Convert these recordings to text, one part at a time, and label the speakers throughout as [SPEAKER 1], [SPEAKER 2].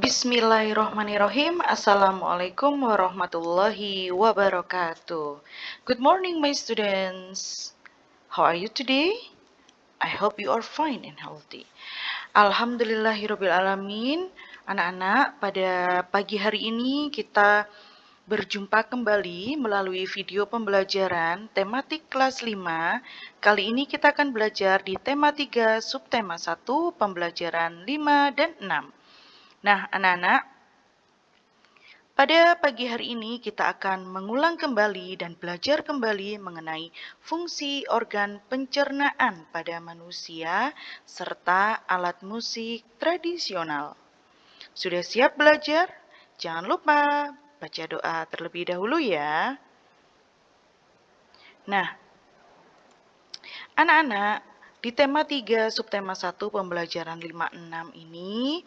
[SPEAKER 1] Bismillahirrahmanirrahim. Assalamualaikum warahmatullahi wabarakatuh. Good morning, my students. How are you today? I hope you are fine and healthy. Alhamdulillahirrahmanirrahim. Anak-anak, pada pagi hari ini kita berjumpa kembali melalui video pembelajaran tematik kelas 5. Kali ini kita akan belajar di tema 3, subtema 1, pembelajaran 5 dan 6. Nah, anak-anak, pada pagi hari ini kita akan mengulang kembali dan belajar kembali mengenai fungsi organ pencernaan pada manusia serta alat musik tradisional. Sudah siap belajar? Jangan lupa baca doa terlebih dahulu ya. Nah, anak-anak, di tema 3 subtema 1 pembelajaran 56 ini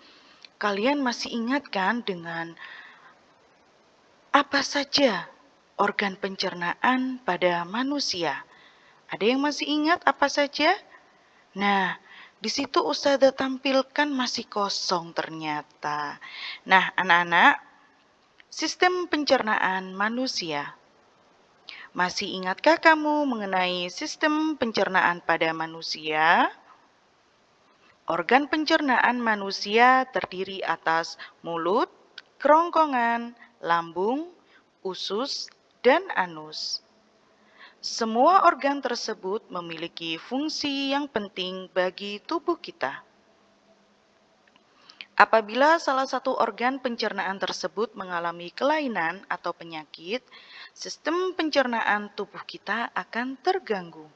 [SPEAKER 1] Kalian masih ingat kan dengan apa saja organ pencernaan pada manusia? Ada yang masih ingat apa saja? Nah, di situ Ustazah tampilkan masih kosong ternyata. Nah, anak-anak, sistem pencernaan manusia. Masih ingatkah kamu mengenai sistem pencernaan pada manusia? Organ pencernaan manusia terdiri atas mulut, kerongkongan, lambung, usus, dan anus. Semua organ tersebut memiliki fungsi yang penting bagi tubuh kita. Apabila salah satu organ pencernaan tersebut mengalami kelainan atau penyakit, sistem pencernaan tubuh kita akan terganggu.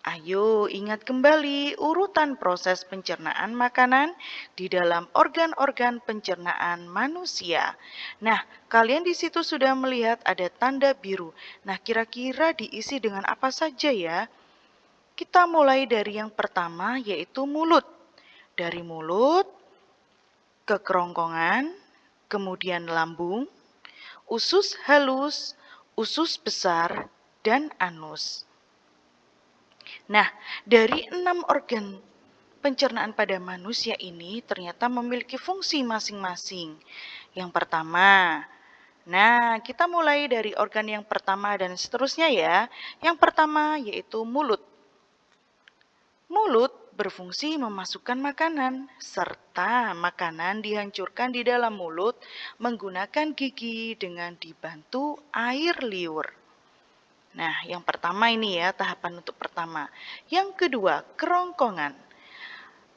[SPEAKER 1] Ayo ingat kembali urutan proses pencernaan makanan di dalam organ-organ pencernaan manusia. Nah, kalian di situ sudah melihat ada tanda biru. Nah, kira-kira diisi dengan apa saja ya? Kita mulai dari yang pertama yaitu mulut. Dari mulut ke kerongkongan, kemudian lambung, usus halus, usus besar, dan anus. Nah, dari enam organ pencernaan pada manusia ini ternyata memiliki fungsi masing-masing. Yang pertama, nah kita mulai dari organ yang pertama dan seterusnya ya. Yang pertama yaitu mulut. Mulut berfungsi memasukkan makanan, serta makanan dihancurkan di dalam mulut menggunakan gigi dengan dibantu air liur. Nah, yang pertama ini ya, tahapan untuk pertama. Yang kedua, kerongkongan.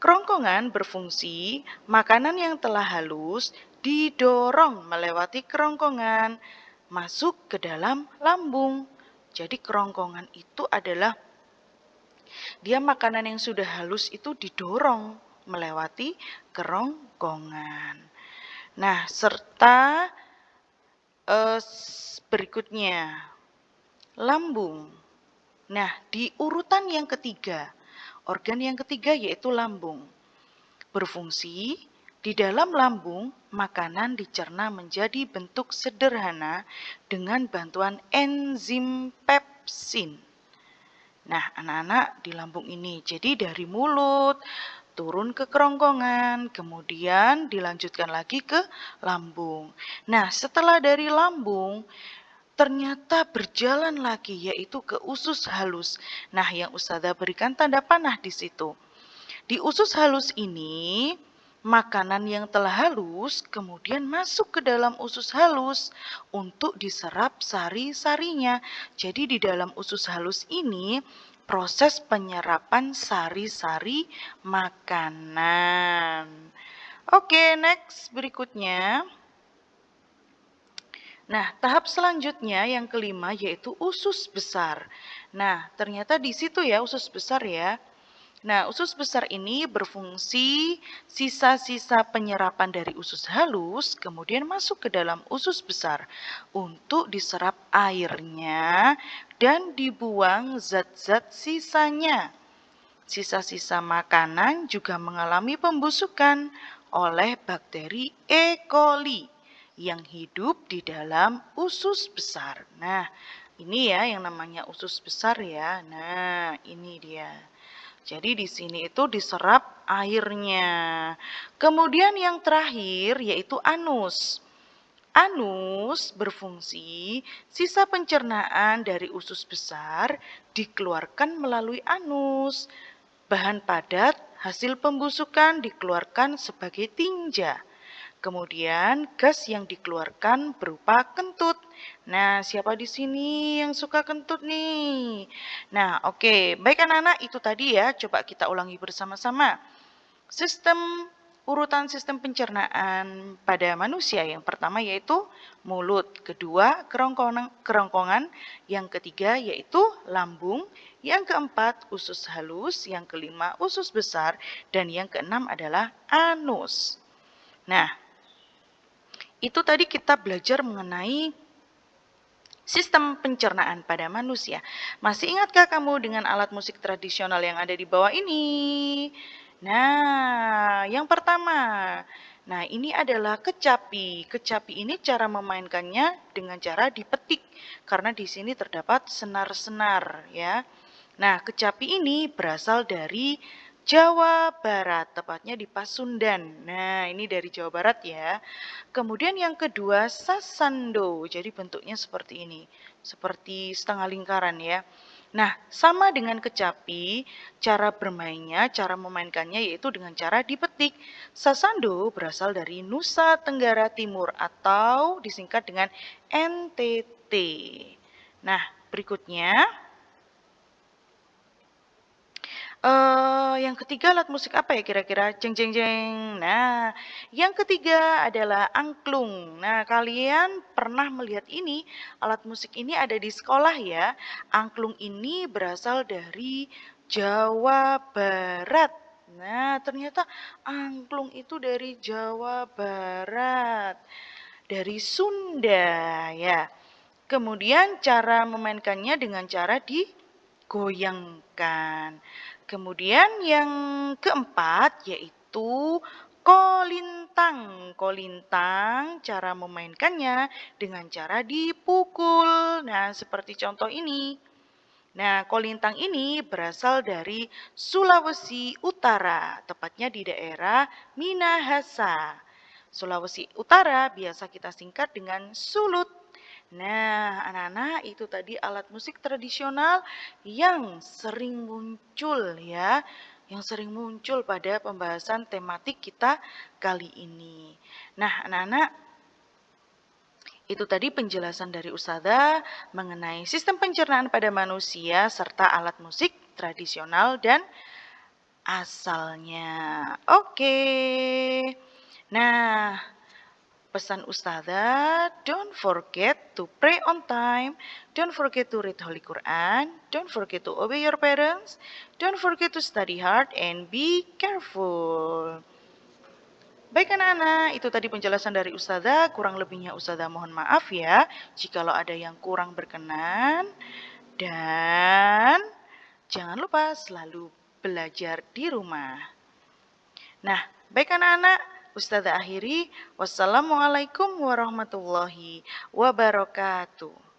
[SPEAKER 1] Kerongkongan berfungsi makanan yang telah halus didorong melewati kerongkongan masuk ke dalam lambung. Jadi kerongkongan itu adalah dia makanan yang sudah halus itu didorong melewati kerongkongan. Nah, serta eh, berikutnya Lambung. Nah, di urutan yang ketiga, organ yang ketiga yaitu lambung. Berfungsi di dalam lambung, makanan dicerna menjadi bentuk sederhana dengan bantuan enzim pepsin. Nah, anak-anak di lambung ini, jadi dari mulut, turun ke kerongkongan, kemudian dilanjutkan lagi ke lambung. Nah, setelah dari lambung, ternyata berjalan lagi yaitu ke usus halus. Nah, yang Ustazah berikan tanda panah di situ. Di usus halus ini, makanan yang telah halus kemudian masuk ke dalam usus halus untuk diserap sari-sarinya. Jadi di dalam usus halus ini proses penyerapan sari-sari makanan. Oke, next berikutnya. Nah, tahap selanjutnya yang kelima yaitu usus besar. Nah, ternyata di situ ya usus besar ya. Nah, usus besar ini berfungsi sisa-sisa penyerapan dari usus halus kemudian masuk ke dalam usus besar untuk diserap airnya dan dibuang zat-zat sisanya. Sisa-sisa makanan juga mengalami pembusukan oleh bakteri E. coli yang hidup di dalam usus besar. Nah, ini ya yang namanya usus besar ya. Nah, ini dia. Jadi di sini itu diserap airnya. Kemudian yang terakhir yaitu anus. Anus berfungsi sisa pencernaan dari usus besar dikeluarkan melalui anus. Bahan padat hasil pembusukan dikeluarkan sebagai tinja. Kemudian gas yang dikeluarkan berupa kentut. Nah, siapa di sini yang suka kentut nih? Nah, oke. Okay. Baik anak-anak, itu tadi ya. Coba kita ulangi bersama-sama. Sistem urutan sistem pencernaan pada manusia yang pertama yaitu mulut, kedua kerongkongan, kerongkongan, yang ketiga yaitu lambung, yang keempat usus halus, yang kelima usus besar, dan yang keenam adalah anus. Nah, itu tadi kita belajar mengenai sistem pencernaan pada manusia. Masih ingatkah kamu dengan alat musik tradisional yang ada di bawah ini? Nah, yang pertama, nah ini adalah kecapi. Kecapi ini cara memainkannya dengan cara dipetik karena di sini terdapat senar-senar ya. Nah, kecapi ini berasal dari Jawa Barat, tepatnya di Pasundan. Nah, ini dari Jawa Barat ya. Kemudian yang kedua, sasando. Jadi bentuknya seperti ini, seperti setengah lingkaran ya. Nah, sama dengan kecapi, cara bermainnya, cara memainkannya yaitu dengan cara dipetik. Sasando berasal dari Nusa Tenggara Timur atau disingkat dengan NTT. Nah, berikutnya Uh, yang ketiga alat musik apa ya kira-kira? Jeng jeng jeng. Nah, yang ketiga adalah angklung. Nah, kalian pernah melihat ini? Alat musik ini ada di sekolah ya. Angklung ini berasal dari Jawa Barat. Nah, ternyata angklung itu dari Jawa Barat. Dari Sunda ya. Kemudian cara memainkannya dengan cara digoyangkan. Kemudian yang keempat yaitu kolintang. Kolintang cara memainkannya dengan cara dipukul. Nah, seperti contoh ini. Nah, kolintang ini berasal dari Sulawesi Utara, tepatnya di daerah Minahasa. Sulawesi Utara biasa kita singkat dengan Sulut. Nah, anak-anak itu tadi alat musik tradisional yang sering muncul ya, yang sering muncul pada pembahasan tematik kita kali ini. Nah, anak-anak itu tadi penjelasan dari Usada mengenai sistem pencernaan pada manusia serta alat musik tradisional dan asalnya. Oke. Nah, pesan Ustazah, don't forget to pray on time, don't forget to read Holy Quran, don't forget to obey your parents, don't forget to study hard, and be careful. Baik anak-anak, itu tadi penjelasan dari Ustazah, kurang lebihnya Ustazah mohon maaf ya, jikalau ada yang kurang berkenan, dan jangan lupa selalu belajar di rumah. Nah, baik anak-anak, Ustazah akhiri, wassalamualaikum warahmatullahi wabarakatuh.